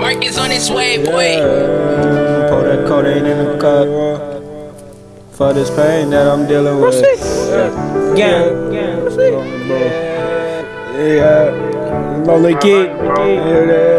Mark is on his way, boy. Pour that codeine in the cup for this pain that I'm dealing with. Gang. Yeah. Lonely kid. Yeah,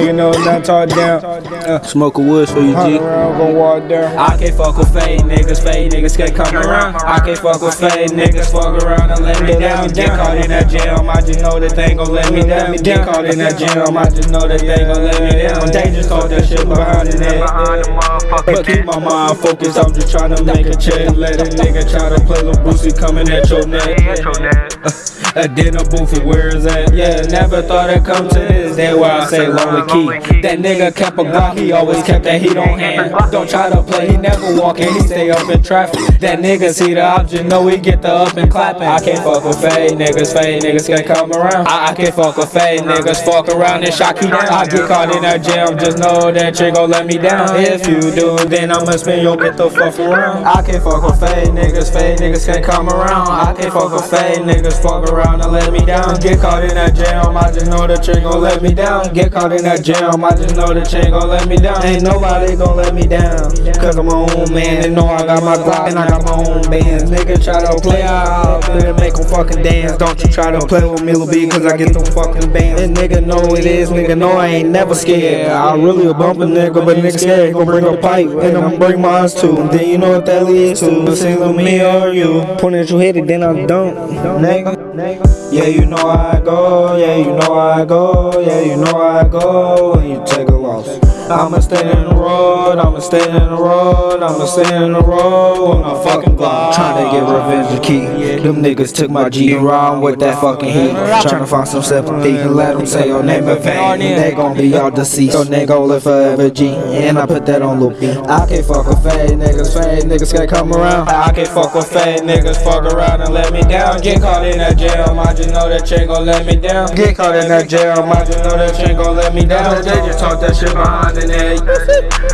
nigga know not talk down. Uh, Smoke a woods for you, Hunt G. around, gon' walk down. I can't fuck with fake niggas, fake niggas can't come around. I can't fuck with fake niggas, fuck around and let me down. Get caught in that jam, I just know that they gon' let me down. Get caught in that jam, I just know that they gon' let me down. They just caught that shit behind the net. But keep my mind focused, I'm just tryna make a check. Let a nigga try to play Lil Boosie coming at your neck. A dinner booth, where is that? Yeah, never thought it'd come to this. That's why I say lonely key. That nigga kept a Glock, he always kept that heat on hand. Don't try to play, he never walking, he stay up in traffic. That nigga see the option, know he get the up and clapping. I can't fuck with fade niggas, fade niggas can't come around. I, I can't fuck with fade niggas, fuck around and shock you down. I get caught in that jam, just know that chick gon' let me down. If you do, then I'ma spin your get the fuck around. I can't fuck with fade niggas, fade niggas can't come around. I can't fuck with fade niggas, fuck around and let me down. Get caught in that jam, I just know that chick gon' let me down. Get caught in that jam, I just know that chick gon' let me down. Ain't nobody gon' let me down. Cause I'm my own man, they know I got my Glock and I got my own bands. Nigga try to play out, then make them fucking dance. Don't you try to play with me, Lil B, cause I get them fucking bands. And nigga know it is, nigga know I ain't never scared. I'm really a bump a nigga, but nigga scared. He gon' bring a pipe, and I'm bring mine too. And then you know what that leads to. Either me or you. Point at your head, and then I don't. Nigga. Yeah, you know I go. Yeah, you know I go. Yeah, you know I go. When you take a loss. I'ma stay in the road, I'ma stay in the road, I'ma stay in the road with my fucking Glock. Tryna get revenge to keep. Them niggas took my G around with that fucking heat. Tryna find some sympathy and let them say your name in vain. They gon' be all deceased. Your nigga gon' live forever G. And I put that on loop. I can't fuck with fade niggas, fade niggas can't come around. I can't fuck with fade niggas, fuck around and let me down. Get caught in that jam, I just know that chick gon' let me down. Get caught in that jam, I just know that chick gon' let me down. They just talk that shit behind the net.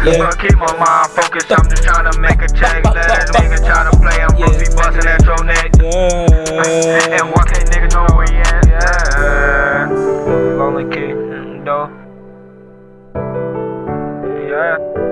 If I keep my mind focused, I'm just trying to make a. Let a nigga try to play, I'm gonna be busting at your neck. And why can't nigga know where he at? Yeah. Lonely kid, though. Yeah.